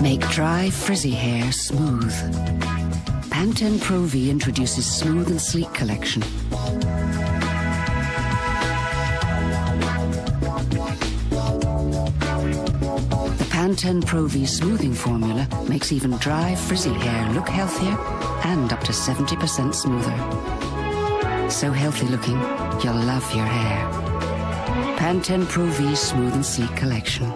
Make dry, frizzy hair smooth. Pantene Pro V introduces Smooth and Sleek collection. The Pantene Pro V smoothing formula makes even dry, frizzy hair look healthier and up to 70% smoother. So healthy looking, you'll love your hair. Pantene Pro V Smooth and Sleek collection.